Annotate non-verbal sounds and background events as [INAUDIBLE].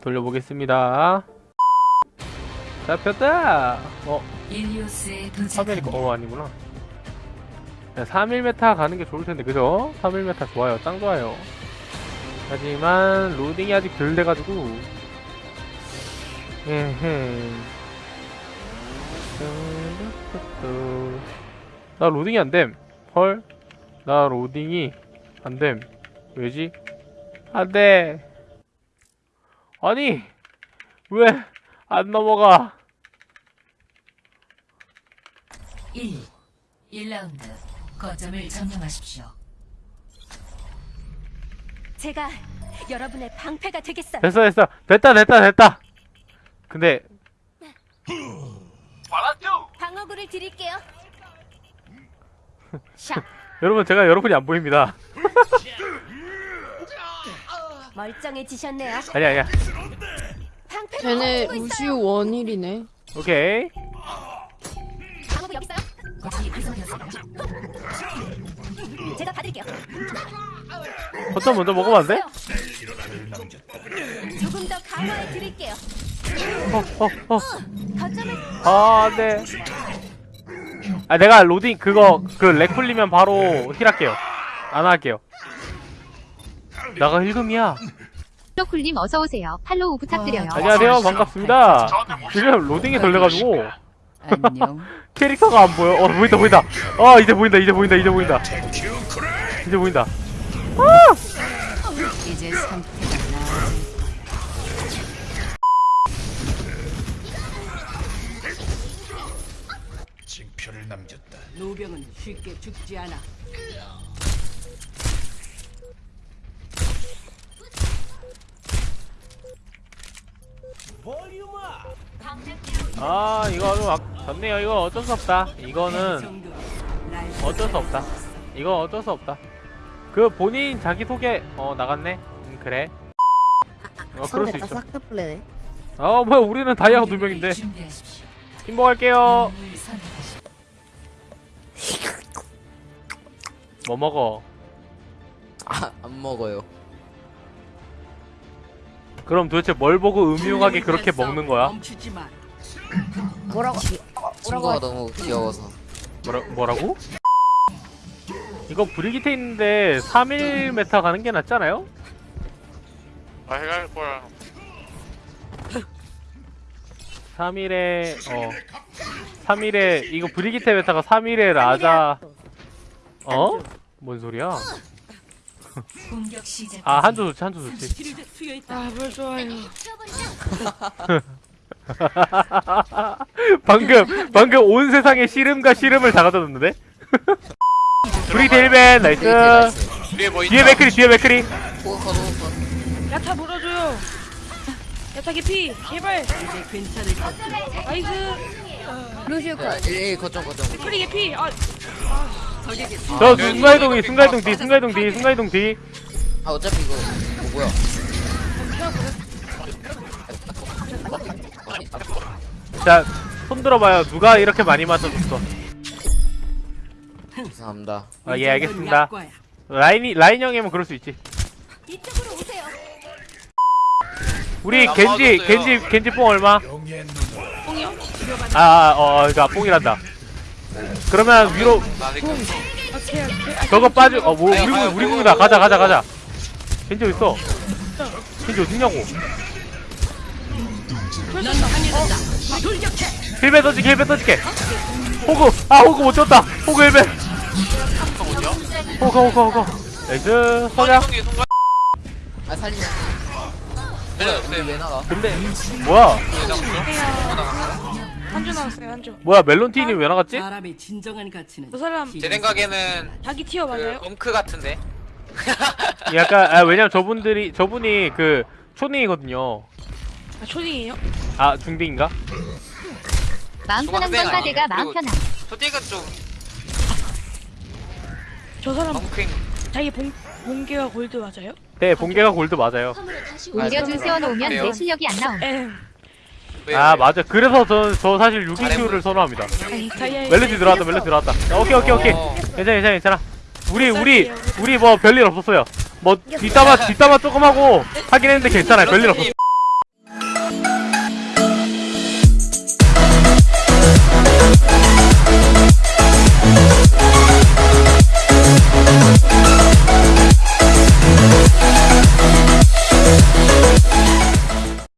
돌려보겠습니다. 잡혔다! 어, 일리오스에 3heal이고, 도착합니다. 어, 아니구나. 3heal meta 가는 게 좋을 텐데, 그죠? 3heal meta 좋아요. 짱 좋아요. 하지만, 로딩이 아직 덜 돼가지고, 에헤. 나 로딩이 안 됨. 헐. 나 로딩이 안 됨. 왜지? 안 돼. 아니, 왜 안 넘어가? 1. 1라운드. 거점을 점령하십시오. 제가 여러분의 방패가 되겠어요. 됐어, 됐어. 됐다, 됐다, 됐다. 근데, 방어구를 드릴게요. 샤, [LAUGHS] 여러분, 제가 여러분이 안 보입니다. 멀쩡해지셨네요. 아니야, 아니야. 쟤네. 루시우 원일이네. 오케이. 방어구 여기 있어요. 거점이 활성되었습니다. 제가 받을게요. 거점 먼저 먹으면 안 돼? 조금 더 강화해 드릴게요. 어, 어, 어. 거점을 아, 안 돼. 아, 내가 로딩, 그거, 그, lag 풀리면 바로 heal할게요. 안 할게요. 나가 1금이야. 쿨님 어서 오세요. follow 부탁드려요. 안녕하세요. 반갑습니다. 지금 로딩이 걸려가지고, 안녕. [LAUGHS] 캐릭터가 안 보여. 어, 보인다, 보인다. 어, 이제 보인다, 이제 보인다, 이제 보인다. 이제 보인다. 이제 상태가 나아질 징표를 남겼다. 노병은 쉽게 죽지 않아. 아, 이거 좀 아, 좋네요. 이거 어쩔 수 없다. 이거는 어쩔 수 없다. 이거 어쩔 수 없다. 그 본인 자기 소개 어 나갔네. 음, 그래. 어 그럴 수 있어. 사크플레네. 어 뭐야 우리는 다이아 두 명인데. 영웅을 선택하십시오. 뭐 먹어? 아, 안 먹어요. 그럼 도대체 뭘 보고 음흉하게 그렇게 먹는 거야? 멈추지 마. 뭐라고? 친구가 너무 귀여워서. 뭐라 뭐라고? 이거 브리기테 있는데 3일 메타 가는 게 낫지 않아요? 아, 해갈 거야. 3일에 어 3일에 이거 브리기테 메타가 3일에 라자 어? 뭔 소리야? 공격 시작. 아 한조 좋지 한조 좋지 치료제 투여 있다. 아, 뭘 좋아요. [LAUGHS] 방금 방금 온 세상에 씨름과 씨름을 다 가져줬는데? [LAUGHS] 브리기테 1벤 나이스. 뒤에 뭐 있다. 뒤에 맥크리 뒤에 맥크리. 야타 물어줘요. 야타 개피. 제발. 이제 괜찮을 것. nice. 루시우 야, 1, 거점, 거점. 크리 개피. 아, 저 순간이동이 순간이동 뒤 순간이동 뒤 순간이동 뒤 아, 어차피 이거, 뭐, 뭐야. 자, 손 들어봐요. 누가 이렇게 많이 맞춰줬어? 죄송합니다. 아, 예, 알겠습니다. 라인이, 라인 형이면 그럴 수 있지. 이쪽으로 오세요. 우리 안 겐지. 겐지, 겐지 뽕 얼마? 뽕이요? 아, 아, 어, 그니까 뽕이란다. 그러면 위로, 저거 빠져, 어, 뭐, 우리 아유, 우리. 아유, 가자, 가자. 가자. 겐지 어딨어? 겐지 어딨냐고. 힐베 던지게, 힐베 던지게. 호구, 아, 호구 못 쳤다. 호구 힐베. 호구, 호구, 호구. 나이스, 서자. 아, 살리면. 내려주세요. 왜 나가? 근데, 뭐야? 한주 나왔어요, 한주. 뭐야, 멜론티니 왜 나갔지? 사람의 진정한 가치는 저 사람 제 생각에는 자기 티어 그 맞아요? 엉크 같은데. [LAUGHS] 약간 아 왜냐면 저분들이 저분이 그 초딩이거든요. 아, 초딩이에요? 아 중딩인가? 마음 편한 중학생 건가 내가 마음? 편한. 소직은 좀 저 사람 엉크인. 자기 봉, 봉계와 골드 맞아요? 네 본계가 골드 맞아요. 오히려 줄 세워놓으면 그래요? 내 실력이 안 나옴. 에 왜, 아 왜? 맞아. 그래서 저, 저 사실 6인큐를 잘해보네. 선호합니다. 멜로디 들어왔다 멜로디 들어왔다. 야, 오케이 오케이 오케이. 어. 괜찮아 괜찮아 괜찮아. 우리 우리 우리 뭐 별일 없었어요. 뭐 뒷담화 뒷담화 조금 하고 하긴 했는데 괜찮아요 별일 없어